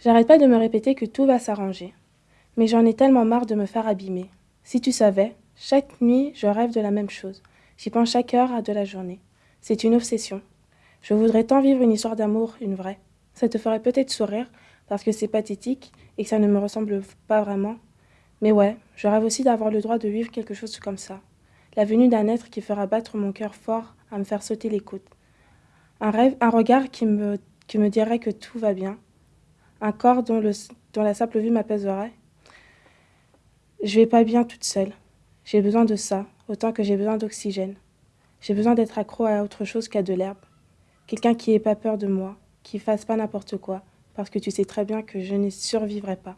J'arrête pas de me répéter que tout va s'arranger. Mais j'en ai tellement marre de me faire abîmer. Si tu savais, chaque nuit, je rêve de la même chose. J'y pense chaque heure de la journée. C'est une obsession. Je voudrais tant vivre une histoire d'amour, une vraie. Ça te ferait peut-être sourire, parce que c'est pathétique et que ça ne me ressemble pas vraiment. Mais ouais, je rêve aussi d'avoir le droit de vivre quelque chose comme ça. La venue d'un être qui fera battre mon cœur fort à me faire sauter les côtes. Un rêve, un regard qui me, qui me dirait que tout va bien. Un corps dont, la simple vue m'apaiserait. Je vais pas bien toute seule. J'ai besoin de ça, autant que j'ai besoin d'oxygène. J'ai besoin d'être accro à autre chose qu'à de l'herbe. Quelqu'un qui n'ait pas peur de moi, qui fasse pas n'importe quoi, parce que tu sais très bien que je n'y survivrai pas.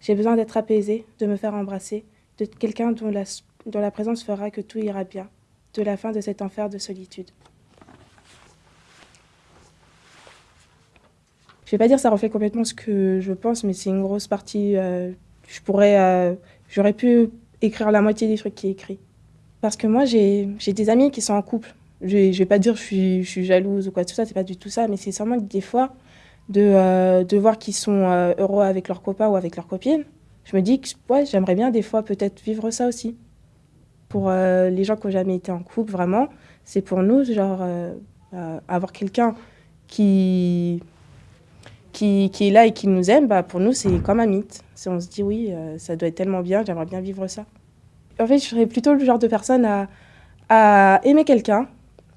J'ai besoin d'être apaisée, de me faire embrasser, de quelqu'un dont la présence fera que tout ira bien, de la fin de cet enfer de solitude. Je vais pas dire ça reflète complètement ce que je pense, mais c'est une grosse partie. Euh, je pourrais, euh, j'aurais pu écrire la moitié des trucs qui est écrit. Parce que moi, j'ai des amis qui sont en couple. Je, je vais pas dire que je suis, je suis jalouse ou quoi, tout ça, c'est pas du tout ça, mais c'est seulement que des fois, de, euh, de voir qu'ils sont heureux avec leurs copains ou avec leurs copines, je me dis que ouais, j'aimerais bien des fois peut-être vivre ça aussi. Pour les gens qui n'ont jamais été en couple, vraiment, c'est pour nous, genre, avoir quelqu'un qui, qui, est là et qui nous aime, bah, pour nous, c'est comme un mythe. On se dit, oui, ça doit être tellement bien, j'aimerais bien vivre ça. En fait, je serais plutôt le genre de personne à, à aimer quelqu'un,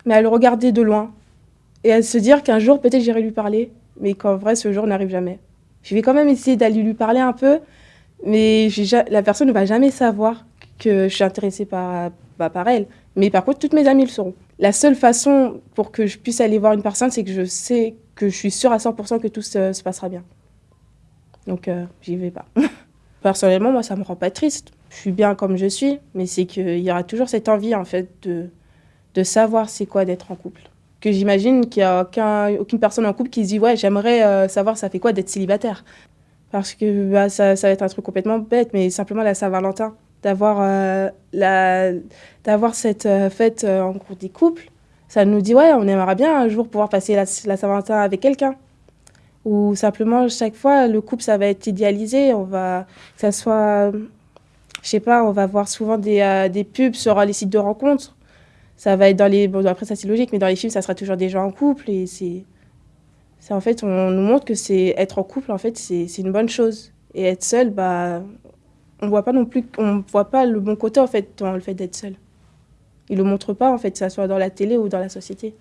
mais à le regarder de loin et à se dire qu'un jour, peut-être, j'irai lui parler mais qu'en vrai, ce jour n'arrive jamais. Je vais quand même essayer d'aller lui parler un peu, mais la personne ne va jamais savoir que je suis intéressée par, bah, par elle. Mais par contre, toutes mes amies le sauront. La seule façon pour que je puisse aller voir une personne, c'est que je sais que je suis sûre à 100% que tout se, passera bien. Donc, euh, j'y vais pas. Personnellement, moi, ça me rend pas triste. Je suis bien comme je suis, mais c'est qu'il y aura toujours cette envie, en fait, de, de savoir c'est quoi d'être en couple que j'imagine qu'il n'y a aucun, aucune personne en couple qui se dit ouais j'aimerais euh, savoir ça fait quoi d'être célibataire parce que bah, ça, ça, va être un truc complètement bête mais simplement la Saint-Valentin d'avoir euh, cette euh, fête en cours des couples ça nous dit ouais on aimerait bien un jour pouvoir passer la, la Saint-Valentin avec quelqu'un. Ou simplement chaque fois le couple ça va être idéalisé. On va que ça soit je sais pas on va voir souvent des, des pubs sur les sites de rencontres. Ça va être dans les bon après ça c'est logique mais dans les films ça sera toujours des gens en couple et c'est c'est en fait on nous montre que c'est être en couple en fait c'est une bonne chose. Et être seul bah on voit pas non plus on voit pas le bon côté en fait dans le fait d'être seul ils le montrent pas en fait que ça soit dans la télé ou dans la société